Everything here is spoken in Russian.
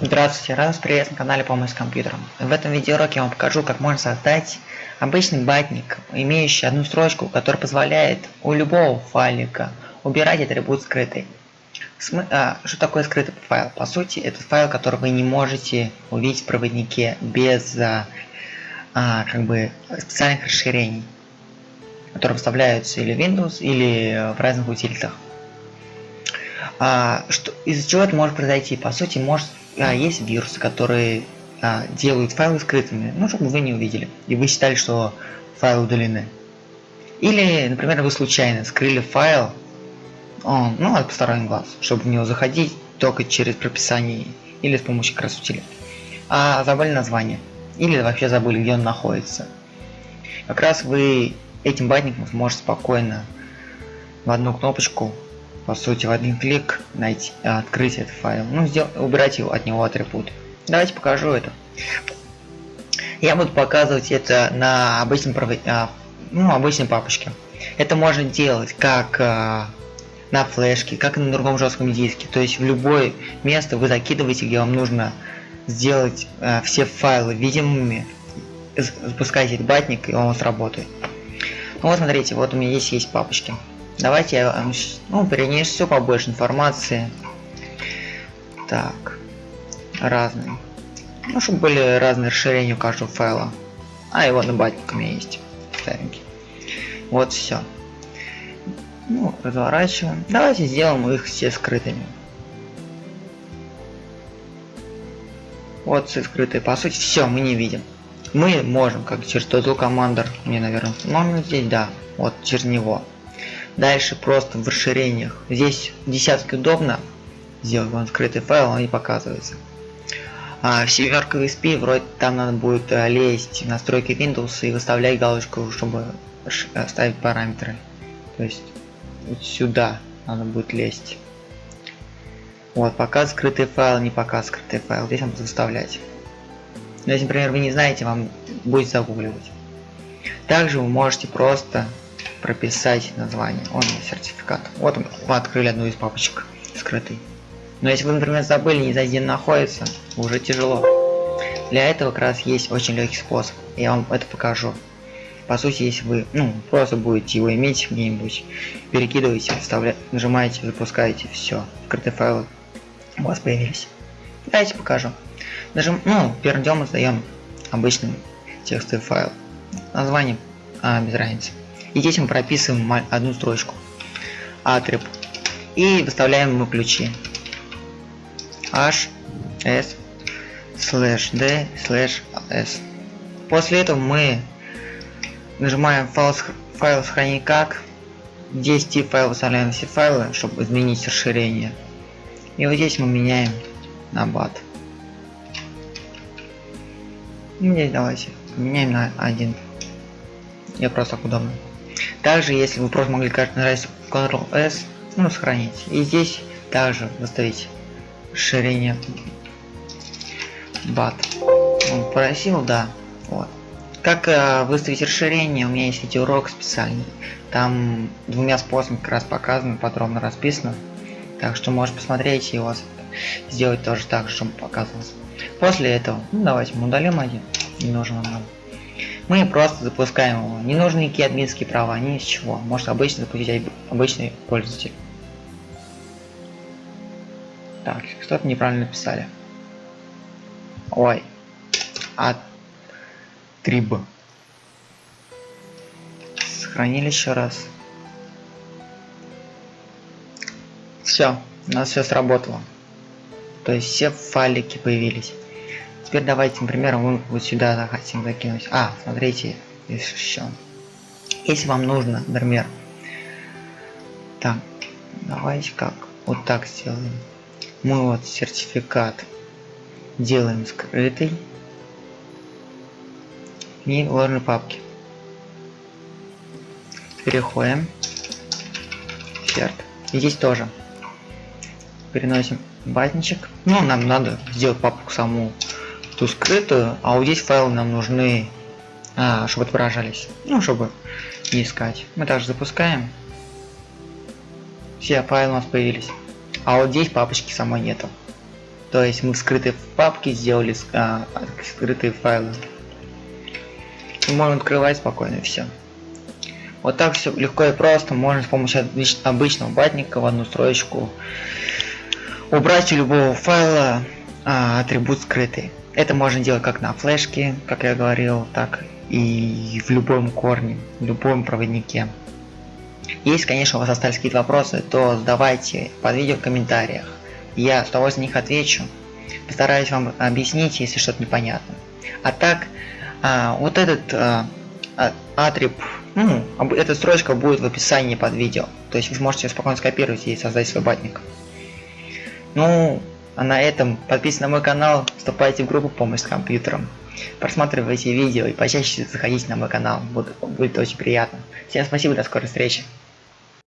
Здравствуйте, рад вас приветствовать на канале Помощь с компьютером. В этом видеоуроке я вам покажу, как можно создать обычный батник, имеющий одну строчку, которая позволяет у любого файлика убирать атрибут скрытый. См... А, что такое скрытый файл? По сути, это файл, который вы не можете увидеть в проводнике без а, а, как бы специальных расширений, которые вставляются или в Windows, или в разных утилитах. А, что, из-за чего это может произойти? По сути, может а, есть вирусы, которые а, делают файлы скрытыми, ну, чтобы вы не увидели, и вы считали, что файлы удалены. Или, например, вы случайно скрыли файл, он, ну, от посторонних глаз, чтобы в него заходить только через прописание или с помощью утилит. А забыли название. Или вообще забыли, где он находится. Как раз вы этим батником сможете спокойно в одну кнопочку по сути в один клик найти, открыть этот файл, ну сделать, убирать его от него атрибут. Давайте покажу это. Я буду показывать это на обычном а, ну, обычной папочке. Это можно делать как а, на флешке, как и на другом жестком диске. То есть в любое место вы закидываете, где вам нужно сделать а, все файлы видимыми, запускаете этот батник, и он сработает. Ну вот смотрите, вот у меня здесь есть папочки. Давайте я ну, перенесу побольше информации. Так. Разные. Ну, чтобы были разные расширения у каждого файла. А, его на батник у меня есть. Старенький. Вот все. Ну, разворачиваем. Давайте сделаем их все скрытыми. Вот все скрытые. По сути, все мы не видим. Мы можем, как через тот командор, мне, наверное, можно здесь, да, вот через него. Дальше просто в расширениях. Здесь десятки удобно. Сделать вон скрытый файл, он не показывается. А в семерка VSP вроде там надо будет э, лезть в настройки Windows и выставлять галочку, чтобы э, ставить параметры. То есть вот сюда надо будет лезть. Вот, пока скрытый файл, не пока скрытый файл. Здесь надо выставлять. Но если, например, вы не знаете, вам будет загугливать. Также вы можете просто прописать название. Он сертификат. Вот мы открыли одну из папочек скрытый. Но если вы, например, забыли, не знаете, где находится, уже тяжело. Для этого как раз есть очень легкий способ. Я вам это покажу. По сути, если вы ну, просто будете его иметь где-нибудь, перекидываете, вставляете, нажимаете, запускаете, все, скрытые файлы у вас появились. Давайте покажу. Нажим, ну, первым делом мы сдаем обычный текстовый файл. Название а, без разницы. И здесь мы прописываем одну строчку. Атриб. И выставляем ему ключи. H, S, slash D, slash S. После этого мы нажимаем файл, файл сохранить как. Здесь тип файла выставляем все файлы, чтобы изменить расширение. И вот здесь мы меняем на бат. И здесь давайте меняем на один. Я просто удобно. Также, если вы просто могли как нажать Ctrl-S, ну, сохранить. И здесь также выставить расширение BAT. Он просил, да. Вот. Как э, выставить расширение, у меня есть видеоурок специальный. Там двумя способами как раз показано, подробно расписано. Так что можешь посмотреть и у вас сделать тоже так, чтобы показывалось. После этого, ну давайте мы удалим один, не нужен нам мы просто запускаем его. Не нужны никакие админские права, ни из чего. Может обычно запустить обычный пользователь. Так, что-то неправильно написали. Ой. А триб. Сохранили еще раз. Все, у нас все сработало. То есть все файлики появились. Теперь давайте, например, мы вот сюда захотим закинуть. А, смотрите, еще. Если вам нужно, например, так, давайте как, вот так сделаем. Мы вот сертификат делаем скрытый и ложной папки. Переходим. Черт. И здесь тоже. Переносим батничек. Ну, нам надо сделать папку саму ту скрытую, а вот здесь файлы нам нужны, а, чтобы отображались, ну, чтобы искать. Мы также запускаем. Все файлы у нас появились. А вот здесь папочки самой нету. То есть мы скрытые папки сделали а, скрытые файлы. И можно открывать спокойно все. Вот так все легко и просто можно с помощью обычного батника в одну строчку убрать у любого файла а, атрибут скрытый. Это можно делать как на флешке, как я говорил, так и в любом корне, в любом проводнике. Если, конечно, у вас остались какие-то вопросы, то задавайте под видео в комментариях. Я с удовольствием на них отвечу. Постараюсь вам объяснить, если что-то непонятно. А так, а, вот этот а, а атриб, ну, эта строчка будет в описании под видео. То есть вы сможете спокойно скопировать и создать свой батник. Ну, а на этом подписывайтесь на мой канал, вступайте в группу помощь с компьютером. Просматривайте видео и почаще заходите на мой канал, будет, будет очень приятно. Всем спасибо, до скорой встречи.